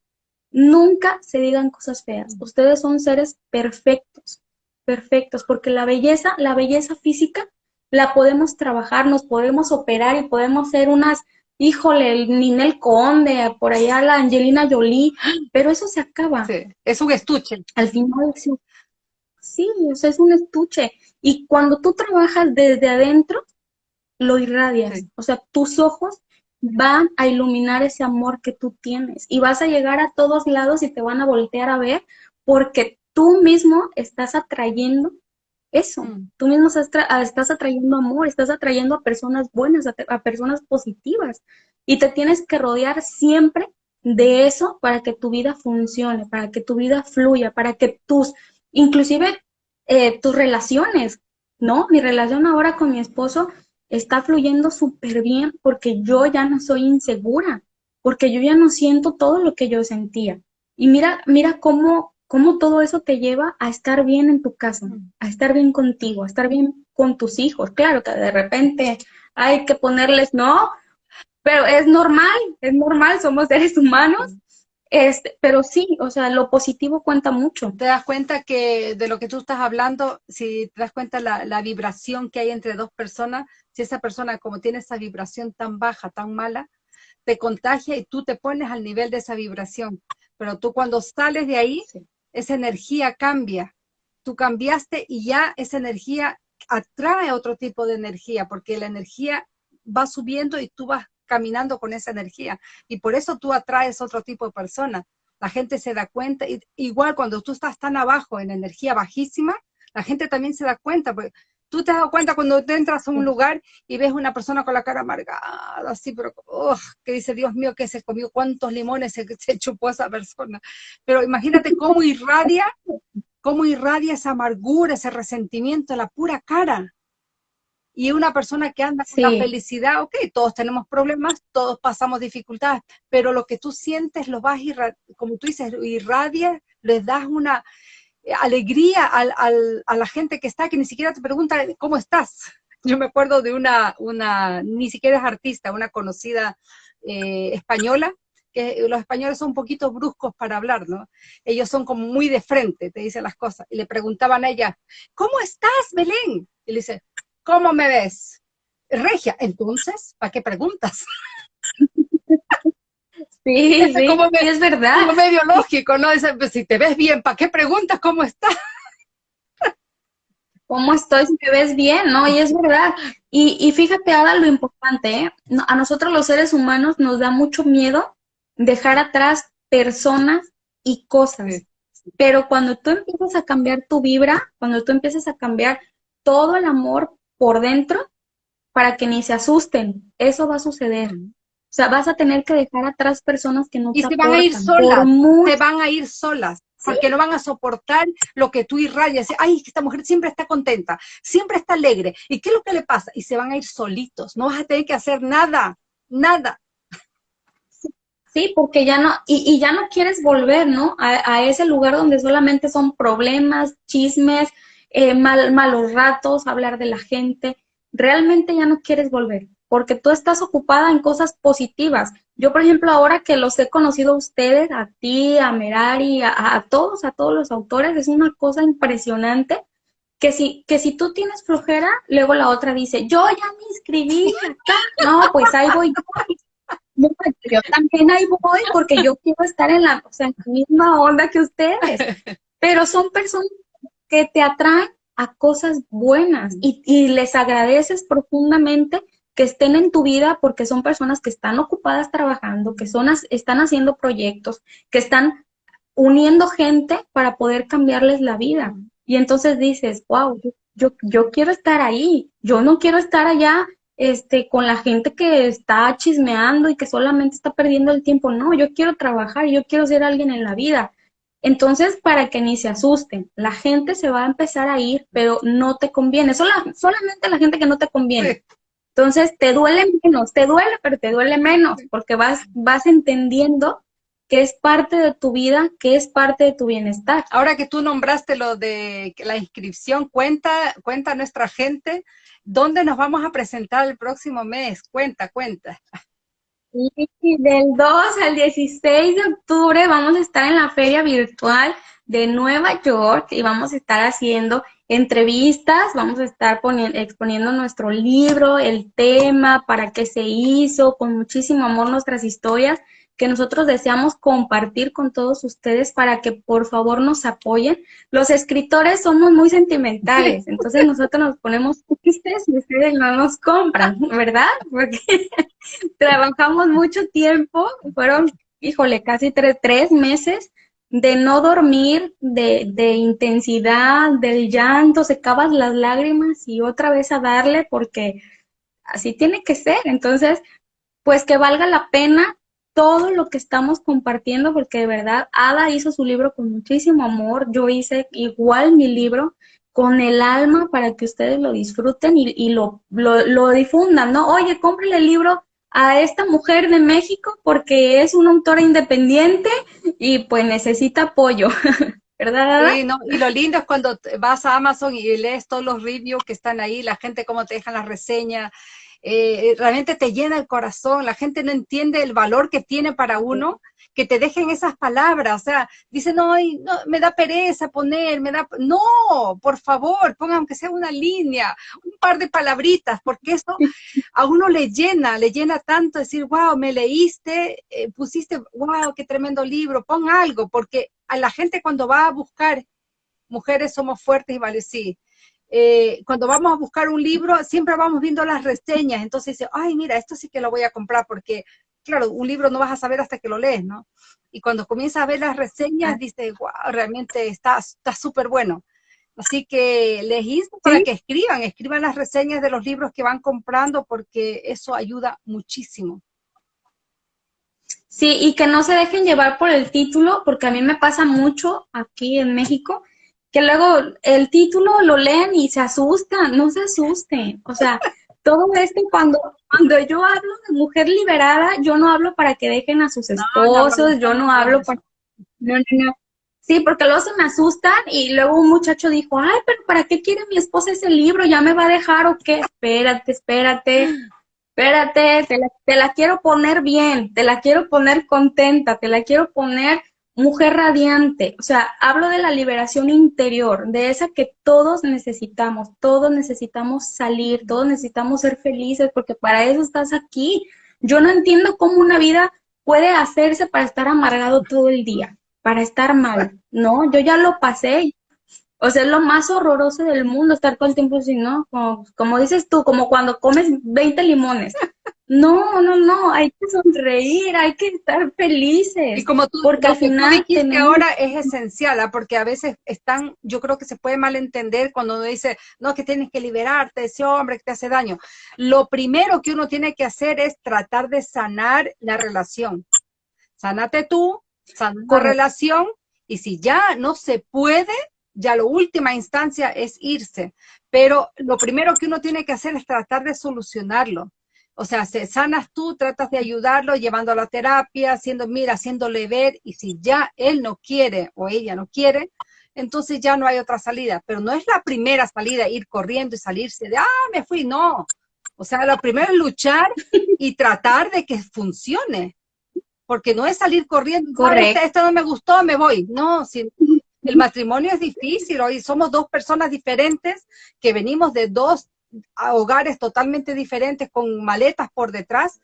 Nunca se digan cosas feas. Ustedes son seres perfectos, perfectos, porque la belleza, la belleza física la podemos trabajar, nos podemos operar y podemos ser unas, híjole, el Ninel Conde, por allá la Angelina Jolie, pero eso se acaba. es un estuche. Al final, sí, sí es un estuche. Y cuando tú trabajas desde adentro, lo irradias. O sea, tus ojos van a iluminar ese amor que tú tienes y vas a llegar a todos lados y te van a voltear a ver porque tú mismo estás atrayendo eso. Mm. Tú mismo estás, atrayendo amor, estás atrayendo a personas buenas, a, personas positivas. Y te tienes que rodear siempre de eso para que tu vida funcione, para que tu vida fluya, para que tus, inclusive eh, tus relaciones, ¿no? Mi relación ahora con mi esposo está fluyendo súper bien porque yo ya no soy insegura, porque yo ya no siento todo lo que yo sentía. Y mira, mira cómo, cómo todo eso te lleva a estar bien en tu casa, a estar bien contigo, a estar bien con tus hijos. Claro que de repente hay que ponerles, no, pero es normal, es normal, somos seres humanos. Este, pero sí, o sea, lo positivo cuenta mucho. Te das cuenta que de lo que tú estás hablando, si te das cuenta la, la vibración que hay entre dos personas, si esa persona como tiene esa vibración tan baja, tan mala, te contagia y tú te pones al nivel de esa vibración. Pero tú cuando sales de ahí, esa energía cambia. Tú cambiaste y ya esa energía atrae otro tipo de energía, porque la energía va subiendo y tú vas caminando con esa energía. Y por eso tú atraes otro tipo de persona. La gente se da cuenta, igual cuando tú estás tan abajo en energía bajísima, la gente también se da cuenta, porque Tú te has dado cuenta cuando te entras a un lugar y ves una persona con la cara amargada, así, pero que dice, Dios mío, que se comió, cuántos limones se, se chupó esa persona. Pero imagínate cómo irradia, cómo irradia esa amargura, ese resentimiento, la pura cara. Y una persona que anda con la felicidad, ok, todos tenemos problemas, todos pasamos dificultades, pero lo que tú sientes lo vas, como tú dices, irradia, les das una, alegría a la gente que está, que ni siquiera te pregunta cómo estás. Yo me acuerdo de una, una ni siquiera es artista, una conocida eh, española, que los españoles son un poquito bruscos para hablar, ¿no? Ellos son como muy de frente, te dicen las cosas. Y le preguntaban a ella, ¿cómo estás, Belén? Y le dice, ¿cómo me ves? Regia, entonces, ¿para qué preguntas? Sí, sí, es verdad. Como medio lógico, ¿no? Pues, si te ves bien, ¿para qué preguntas cómo estás? ¿Cómo estoy si te ves bien? ¿No? Y es verdad. Y, fíjate, ahora lo importante, ¿eh? A nosotros los seres humanos nos da mucho miedo dejar atrás personas y cosas. Pero cuando tú empiezas a cambiar tu vibra, cuando tú empiezas a cambiar todo el amor por dentro, para que ni se asusten, eso va a suceder. O sea, vas a tener que dejar atrás personas que no y te se van a ir solas, se van a ir solas, porque no van a soportar lo que tú irradias. Ay, esta mujer siempre está contenta, siempre está alegre. ¿Y qué es lo que le pasa? Y se van a ir solitos, no vas a tener que hacer nada, nada. Sí, porque ya no, y, ya no quieres volver, ¿no? A, ese lugar donde solamente son problemas, chismes, eh, mal, malos ratos, hablar de la gente. Realmente ya no quieres volver porque tú estás ocupada en cosas positivas. Yo, por ejemplo, ahora que los he conocido a ustedes, a ti, a Merari, a, todos, a todos los autores, es una cosa impresionante que si, que si tú tienes flojera, luego la otra dice, yo ya me inscribí. No, pues ahí voy yo. yo también ahí voy porque yo quiero estar en la, misma onda que ustedes. Pero son personas que te atraen a cosas buenas y les agradeces profundamente que estén en tu vida porque son personas que están ocupadas trabajando, que son, están haciendo proyectos, que están uniendo gente para poder cambiarles la vida. Y entonces dices, wow, yo, yo quiero estar ahí, yo no quiero estar allá este, con la gente que está chismeando y que solamente está perdiendo el tiempo. No, yo quiero trabajar, yo quiero ser alguien en la vida. Entonces, para que ni se asusten, la gente se va a empezar a ir, pero no te conviene. solamente la gente que no te conviene. Entonces, te duele menos, te duele, pero te duele menos, porque vas, vas entendiendo que es parte de tu vida, que es parte de tu bienestar. Ahora que tú nombraste lo de la inscripción, cuenta, cuenta a nuestra gente dónde nos vamos a presentar el próximo mes. Cuenta, cuenta. Y del 2 al 16 de octubre vamos a estar en la feria virtual de Nueva York y vamos a estar haciendo entrevistas, vamos a estar exponiendo nuestro libro, el tema, para qué se hizo, con muchísimo amor nuestras historias que nosotros deseamos compartir con todos ustedes para que por favor nos apoyen. Los escritores somos muy sentimentales, entonces nosotros nos ponemos tristes y ustedes no nos compran, ¿verdad? Porque trabajamos mucho tiempo, fueron, híjole, casi tres, tres meses de no dormir, de, de, intensidad, del llanto, secabas las lágrimas y otra vez a darle porque así tiene que ser. Entonces, pues que valga la pena todo lo que estamos compartiendo, porque de verdad Ada hizo su libro con muchísimo amor, yo hice igual mi libro con el alma para que ustedes lo disfruten y, y lo, lo, lo, difundan, ¿no? Oye, cómprele el libro a esta mujer de México porque es una autora independiente y pues necesita apoyo. ¿Verdad? Sí, no, y lo lindo es cuando vas a Amazon y lees todos los reviews que están ahí, la gente cómo te dejan las reseñas, eh, realmente te llena el corazón, la gente no entiende el valor que tiene para uno, que te dejen esas palabras, o sea, dicen, no, no, me da pereza poner, me da, no, por favor, ponga aunque sea una línea, un par de palabritas, porque eso a uno le llena, le llena tanto decir, wow, me leíste, eh, pusiste, wow, qué tremendo libro, pon algo, porque a la gente cuando va a buscar, mujeres somos fuertes y vale, sí, eh, cuando vamos a buscar un libro, siempre vamos viendo las reseñas, entonces dice, ay, mira, esto sí que lo voy a comprar, porque, claro, un libro no vas a saber hasta que lo lees, ¿no? Y cuando comienzas a ver las reseñas, dice, wow, realmente está súper bueno. Así que les insto para que escriban, escriban las reseñas de los libros que van comprando porque eso ayuda muchísimo. Sí, y que no se dejen llevar por el título, porque a mí me pasa mucho aquí en México, que luego el título lo leen y se asustan, no se asusten. O sea, todo esto cuando, cuando yo hablo de mujer liberada, yo no hablo para que dejen a sus esposos, yo no hablo para... No, no, no. Sí, porque luego se me asustan y luego un muchacho dijo, ay, pero ¿para qué quiere mi esposa ese libro? ¿Ya me va a dejar o qué? Espérate, espérate, espérate, te la, te la quiero poner bien, te la quiero poner contenta, te la quiero poner mujer radiante. O sea, hablo de la liberación interior, de esa que todos necesitamos, todos necesitamos salir, todos necesitamos ser felices, porque para eso estás aquí. Yo no entiendo cómo una vida puede hacerse para estar amargado todo el día para estar mal, ¿no? Yo ya lo pasé. O sea, es lo más horroroso del mundo estar todo el tiempo así, ¿no? Como, dices tú, como cuando comes 20 limones. No, no, no, hay que sonreír, hay que estar felices. Y como tú, porque al final que ahora es esencial, ¿ah? porque a veces están, yo creo que se puede malentender cuando uno dice, no, que tienes que liberarte de ese hombre que te hace daño. Lo primero que uno tiene que hacer es tratar de sanar la relación. Sánate tú, con relación y si ya no se puede, ya la última instancia es irse. Pero lo primero que uno tiene que hacer es tratar de solucionarlo. O sea, se sanas tú, tratas de ayudarlo, llevando a la terapia, haciendo, mira, haciéndole ver, y si ya él no quiere o ella no quiere, entonces ya no hay otra salida. Pero no es la primera salida, ir corriendo y salirse de, ah, me fui, no. O sea, lo primero es luchar y tratar de que funcione porque no es salir corriendo, Correcto. Esto, no me gustó, me voy. No, si, el matrimonio es difícil, hoy somos dos personas diferentes que venimos de dos hogares totalmente diferentes con maletas por detrás,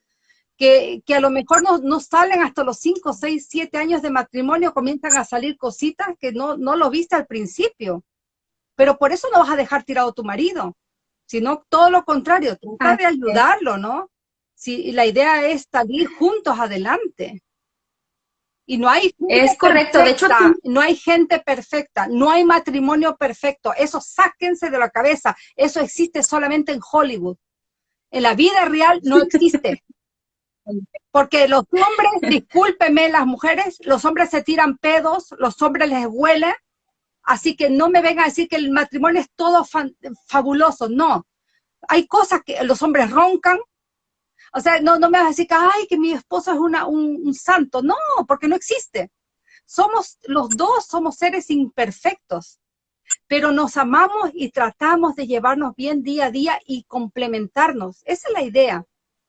que, que a lo mejor no, no, salen hasta los 5, 6, 7 años de matrimonio, comienzan a salir cositas que no, no lo viste al principio. Pero por eso no vas a dejar tirado tu marido, sino todo lo contrario, trata de ayudarlo, ¿no? si la idea es salir juntos adelante. Y no hay es correcto, de hecho no hay gente perfecta, no hay matrimonio perfecto, eso sáquense de la cabeza, eso existe solamente en Hollywood. En la vida real no existe. Porque los hombres, discúlpeme las mujeres, los hombres se tiran pedos, los hombres les huelen, así que no me vengan a decir que el matrimonio es todo fabuloso, no. Hay cosas que los hombres roncan, o sea, no, no me vas a decir que, ay, que mi esposo es una, un, santo. No, porque no existe. Somos, los dos somos seres imperfectos, pero nos amamos y tratamos de llevarnos bien día a día y complementarnos. Esa es la idea.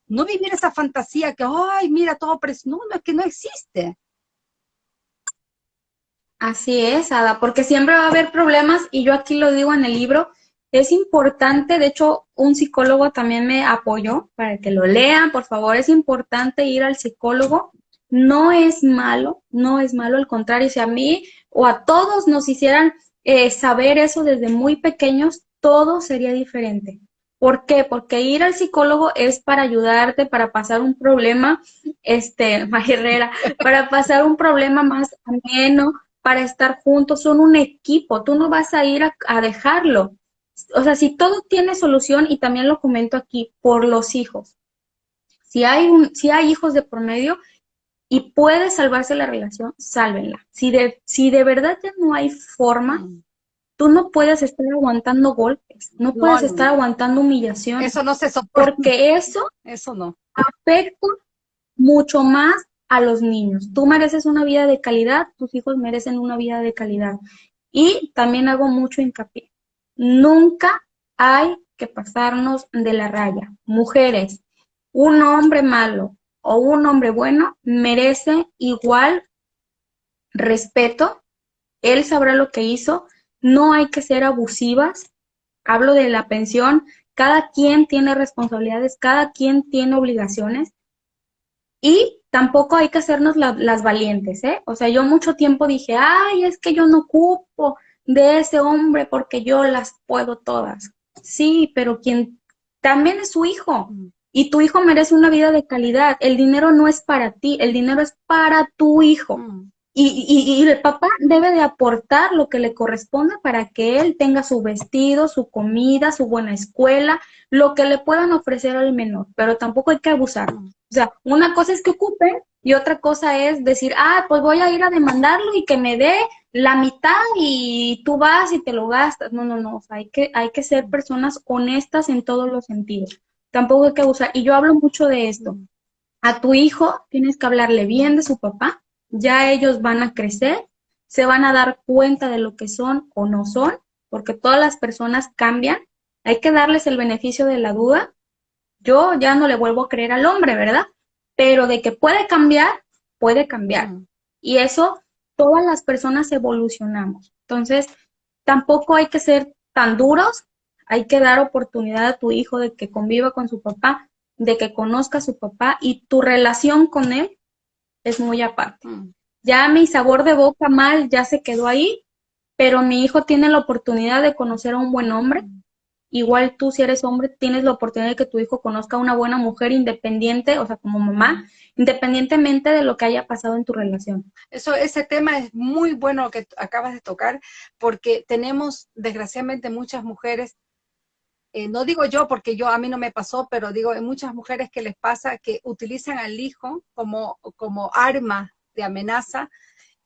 No vivir esa fantasía que, ay, mira, todo pero No, no, es que no existe. Así es, Ada, porque siempre va a haber problemas y yo aquí lo digo en el libro, es importante, de hecho, un psicólogo también me apoyó para que lo lean, por favor, es importante ir al psicólogo. No es malo, no es malo, al contrario, si a mí o a todos nos hicieran eh, saber eso desde muy pequeños, todo sería diferente. ¿Por qué? Porque ir al psicólogo es para ayudarte, para pasar un problema, este, Herrera, para pasar un problema más ameno, para estar juntos, son un equipo, tú no vas a ir a dejarlo, o sea, si todo tiene solución, y también lo comento aquí, por los hijos. Si hay, un, si hay hijos de promedio y puede salvarse la relación, sálvenla. Si de, si de verdad ya no hay forma, mm. tú no puedes estar aguantando golpes, no, puedes estar aguantando humillación. Eso no se soporta. Porque eso, eso no. afecta mucho más a los niños. Tú mereces una vida de calidad, tus hijos merecen una vida de calidad. Y también hago mucho hincapié. Nunca hay que pasarnos de la raya. Mujeres, un hombre malo o un hombre bueno merece igual respeto. Él sabrá lo que hizo. No hay que ser abusivas. Hablo de la pensión. Cada quien tiene responsabilidades, cada quien tiene obligaciones. Y tampoco hay que hacernos las valientes, ¿eh? O sea, yo mucho tiempo dije, ay, es que yo no ocupo, de ese hombre porque yo las puedo todas. Sí, pero quien también es su hijo. Mm. Y tu hijo merece una vida de calidad. El dinero no es para ti, el dinero es para tu hijo. Mm. y, y, el papá debe de aportar lo que le corresponde para que él tenga su vestido, su comida, su buena escuela, lo que le puedan ofrecer al menor, pero tampoco hay que abusar. O sea, una cosa es que ocupen y otra cosa es decir, ah, pues voy a ir a demandarlo y que me dé la mitad y tú vas y te lo gastas. No, no, no, o sea, hay que, hay que ser personas honestas en todos los sentidos. Tampoco hay que abusar. Y yo hablo mucho de esto. A tu hijo tienes que hablarle bien de su papá ya ellos van a crecer, se van a dar cuenta de lo que son o no son, porque todas las personas cambian, hay que darles el beneficio de la duda. Yo ya no le vuelvo a creer al hombre, ¿verdad? Pero de que puede cambiar, puede cambiar. Y eso, todas las personas evolucionamos. Entonces, tampoco hay que ser tan duros, hay que dar oportunidad a tu hijo de que conviva con su papá, de que conozca a su papá y tu relación con él es muy aparte. Mm. Ya mi sabor de boca mal ya se quedó ahí, pero mi hijo tiene la oportunidad de conocer a un buen hombre. Mm. Igual tú, si eres hombre, tienes la oportunidad de que tu hijo conozca a una buena mujer independiente, o sea, como mamá, independientemente de lo que haya pasado en tu relación. Eso, ese tema es muy bueno que acabas de tocar, porque tenemos, desgraciadamente, muchas mujeres eh, no digo yo porque yo a mí no me pasó, pero digo, hay muchas mujeres que les pasa que utilizan al hijo como, como arma de amenaza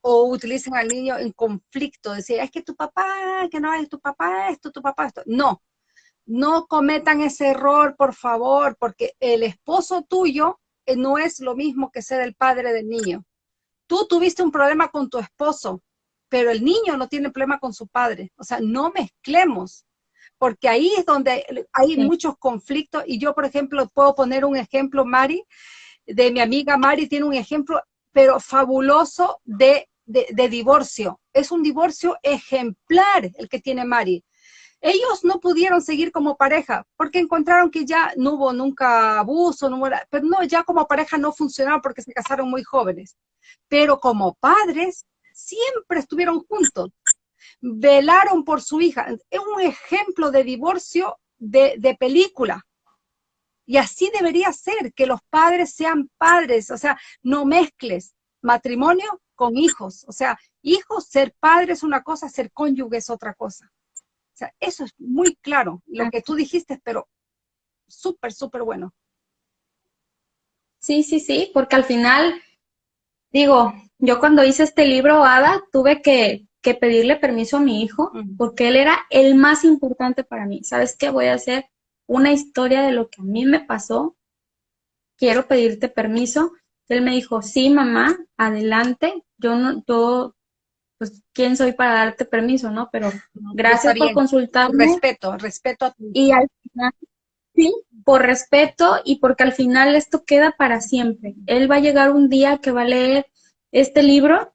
o utilizan al niño en conflicto, decir, es que tu papá, que no es tu papá esto, tu papá esto. No, no cometan ese error, por favor, porque el esposo tuyo eh, no es lo mismo que ser el padre del niño. Tú tuviste un problema con tu esposo, pero el niño no tiene problema con su padre. O sea, no mezclemos porque ahí es donde hay muchos conflictos y yo, por ejemplo, puedo poner un ejemplo, Mari, de mi amiga Mari, tiene un ejemplo, pero fabuloso de, de, divorcio. Es un divorcio ejemplar el que tiene Mari. Ellos no pudieron seguir como pareja porque encontraron que ya no hubo nunca abuso, no pero no, ya como pareja no funcionaron porque se casaron muy jóvenes. Pero como padres siempre estuvieron juntos velaron por su hija. Es un ejemplo de divorcio de, película. Y así debería ser, que los padres sean padres, o sea, no mezcles matrimonio con hijos. O sea, hijos, ser padre es una cosa, ser cónyuge es otra cosa. Sea, eso es muy claro, lo que tú dijiste, pero súper, súper bueno. Sí, sí, sí, porque al final, digo, yo cuando hice este libro, Ada, tuve que que pedirle permiso a mi hijo, porque él era el más importante para mí. ¿Sabes qué? Voy a hacer una historia de lo que a mí me pasó. Quiero pedirte permiso. Él me dijo, sí, mamá, adelante. Yo no, yo, pues, ¿quién soy para darte permiso, no? Pero gracias por consultarme. Respeto, respeto a ti. Y al final, sí, por respeto y porque al final esto queda para siempre. Él va a llegar un día que va a leer este libro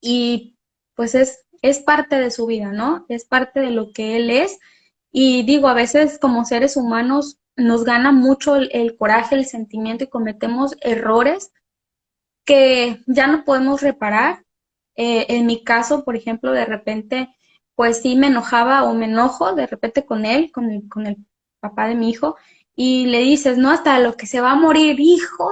y pues es, es parte de su vida, ¿no? Es parte de lo que él es. Y digo, a veces como seres humanos nos gana mucho el, coraje, el sentimiento y cometemos errores que ya no podemos reparar. Eh, en mi caso, por ejemplo, de repente, pues sí me enojaba o me enojo de repente con él, con el, con el papá de mi hijo, y le dices, no, hasta lo que se va a morir, hijo,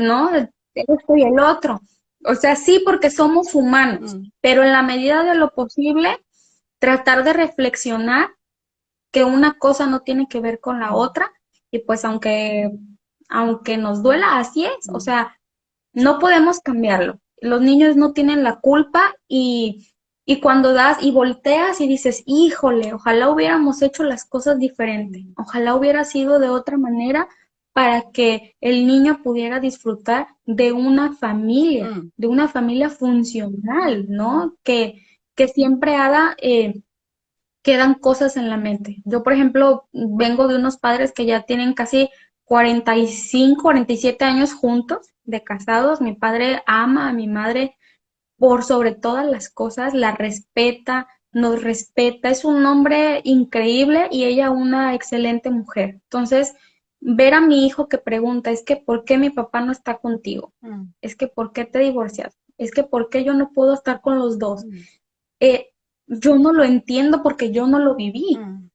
¿no? Esto y el otro. O sea, sí, porque somos humanos, mm. pero en la medida de lo posible, tratar de reflexionar que una cosa no tiene que ver con la mm. otra, y pues aunque, aunque nos duela, así es, o mm. sea, no podemos cambiarlo. Los niños no tienen la culpa y, y cuando das y volteas y dices, híjole, ojalá hubiéramos hecho las cosas diferente, ojalá hubiera sido de otra manera, para que el niño pudiera disfrutar de una familia, mm. de una familia funcional, ¿no? Que, que siempre haga, eh, quedan cosas en la mente. Yo, por ejemplo, vengo de unos padres que ya tienen casi 45, 47 años juntos, de casados. Mi padre ama a mi madre por sobre todas las cosas, la respeta, nos respeta, es un hombre increíble y ella una excelente mujer. Entonces, ver a mi hijo que pregunta, es que ¿por qué mi papá no está contigo? Mm. Es que ¿por qué te divorcias? Es que ¿por qué yo no puedo estar con los dos? Mm. Eh, yo no lo entiendo porque yo no lo viví. Mm.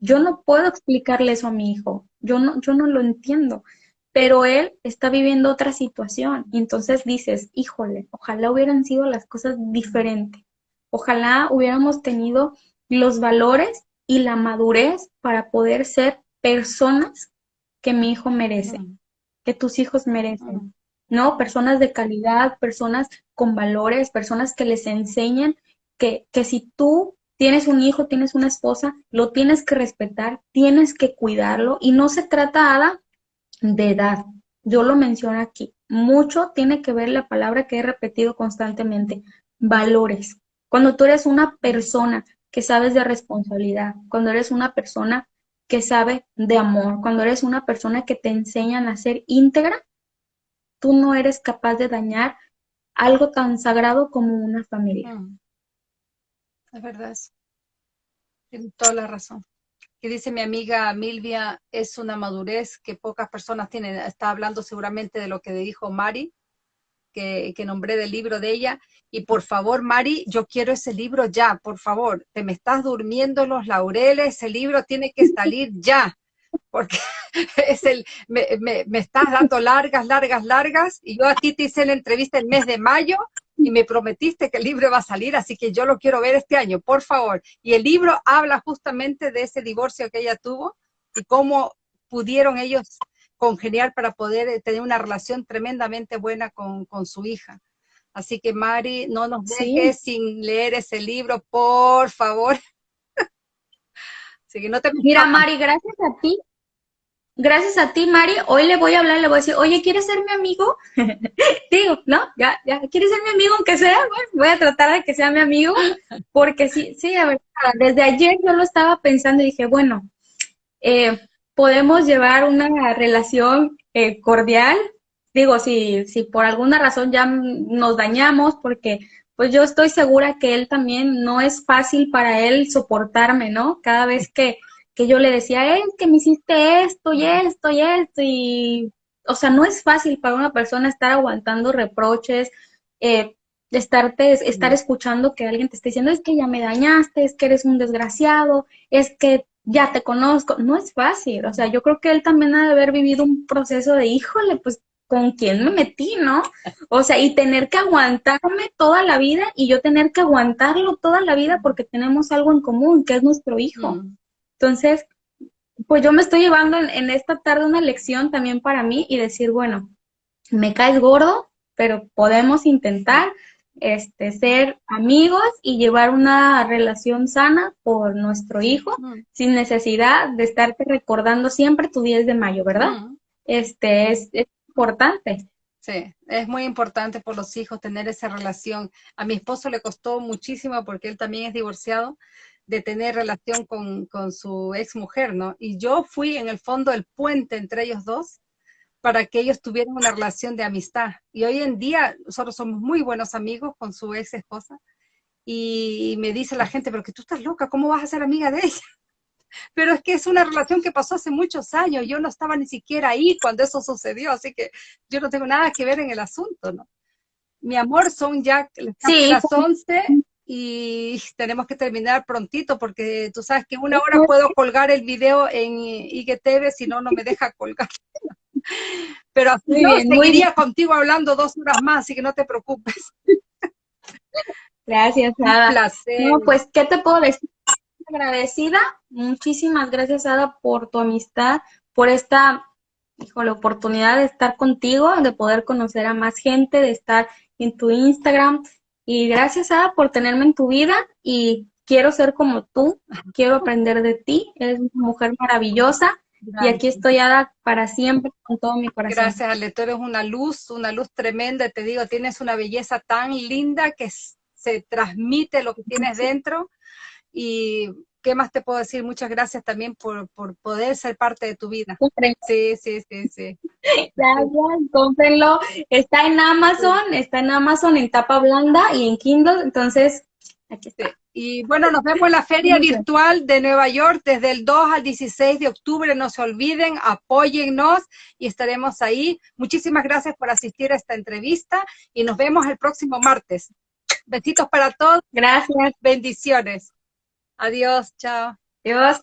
Yo no puedo explicarle eso a mi hijo. Yo no, yo no lo entiendo. pero él está viviendo otra situación. Y entonces dices, híjole, ojalá hubieran sido las cosas diferentes. Ojalá hubiéramos tenido los valores y la madurez para poder ser personas que mi hijo merece, que tus hijos merecen, ¿no? Personas de calidad, personas con valores, personas que les enseñen que, que si tú tienes un hijo, tienes una esposa, lo tienes que respetar, tienes que cuidarlo y no se trata, Ada, de edad. Yo lo menciono aquí. Mucho tiene que ver la palabra que he repetido constantemente, valores. Cuando tú eres una persona que sabes de responsabilidad, cuando eres una persona que sabe de amor, cuando eres una persona que te enseñan a ser íntegra, tú no eres capaz de dañar algo tan sagrado como una familia. Mm. Es verdad. Tienes toda la razón que dice mi amiga Milvia, es una madurez que pocas personas tienen. Está hablando seguramente de lo que dijo Mari, que, que, nombré del libro de ella. Y por favor, Mari, yo quiero ese libro ya, por favor. Te me estás durmiendo los laureles, ese libro tiene que salir ya. Porque es el, me, me, me estás dando largas, largas, largas. Y yo a ti te hice la entrevista el mes de mayo y me prometiste que el libro va a salir, así que yo lo quiero ver este año, por favor. Y el libro habla justamente de ese divorcio que ella tuvo y cómo pudieron ellos congeniar para poder eh, tener una relación tremendamente buena con, su hija. Así que Mari, no nos dejes sin leer ese libro, por favor. así que no te Mira, Mari, gracias a ti gracias a ti, Mari, hoy le voy a hablar, le voy a decir, oye, ¿quieres ser mi amigo? Digo, ¿no? Ya, ya, ¿quieres ser mi amigo aunque sea? Bueno, voy a tratar de que sea mi amigo, porque sí, sí, a ver, desde ayer yo lo estaba pensando y dije, bueno, eh, podemos llevar una relación eh, cordial, digo, si, si por alguna razón ya nos dañamos, porque pues yo estoy segura que él también no es fácil para él soportarme, ¿no? Cada vez que que yo le decía, es que me hiciste esto y esto y esto, y, o sea, no es fácil para una persona estar aguantando reproches, eh, estarte, estar escuchando que alguien te esté diciendo, es que ya me dañaste, es que eres un desgraciado, es que ya te conozco, no es fácil, o sea, yo creo que él también ha de haber vivido un proceso de, híjole, pues, ¿con quién me metí, no? O sea, y tener que aguantarme toda la vida y yo tener que aguantarlo toda la vida porque tenemos algo en común, que es nuestro hijo. Mm. Entonces, pues yo me estoy llevando en, esta tarde una lección también para mí y decir, bueno, me caes gordo, pero podemos intentar este, ser amigos y llevar una relación sana por nuestro hijo, sin necesidad de estarte recordando siempre tu 10 de mayo, ¿verdad? Este es, es importante. Sí, es muy importante por los hijos tener esa relación. A mi esposo le costó muchísimo porque él también es divorciado, de tener relación con, su ex mujer, ¿no? Y yo fui en el fondo el puente entre ellos dos para que ellos tuvieran una relación de amistad. Y hoy en día nosotros somos muy buenos amigos con su ex esposa. Y me dice la gente, pero que tú estás loca, ¿cómo vas a ser amiga de ella? Pero es que es una relación que pasó hace muchos años, yo no estaba ni siquiera ahí cuando eso sucedió, así que yo no tengo nada que ver en el asunto, ¿no? Mi amor, son ya las 11 y tenemos que terminar prontito porque tú sabes que una hora puedo colgar el video en IGTV, si no, no me deja colgar. Pero así yo seguiría contigo hablando dos horas más, así que no te preocupes. Gracias, Ada. No, pues, ¿qué te puedo decir? Agradecida. Muchísimas gracias, Ada, por tu amistad, por esta, hijo, la oportunidad de estar contigo, de poder conocer a más gente, de estar en tu Instagram, y gracias, Ada, por tenerme en tu vida y quiero ser como tú, quiero aprender de ti, eres una mujer maravillosa y aquí estoy, Ada, para siempre con todo mi corazón. Gracias, Ale, tú eres una luz, una luz tremenda, te digo, tienes una belleza tan linda que se transmite lo que tienes dentro y ¿qué más te puedo decir? Muchas gracias también por, poder ser parte de tu vida. Sí, sí, sí, sí. Gracias, cómprenlo. Está en Amazon, está en Amazon en tapa blanda y en Kindle, entonces aquí está. Y bueno, nos vemos en la Feria Virtual de Nueva York desde el 2 al 16 de octubre. No se olviden, apóyennos y estaremos ahí. Muchísimas gracias por asistir a esta entrevista y nos vemos el próximo martes. Besitos para todos. Gracias. Bendiciones. Adiós, chao. Adiós.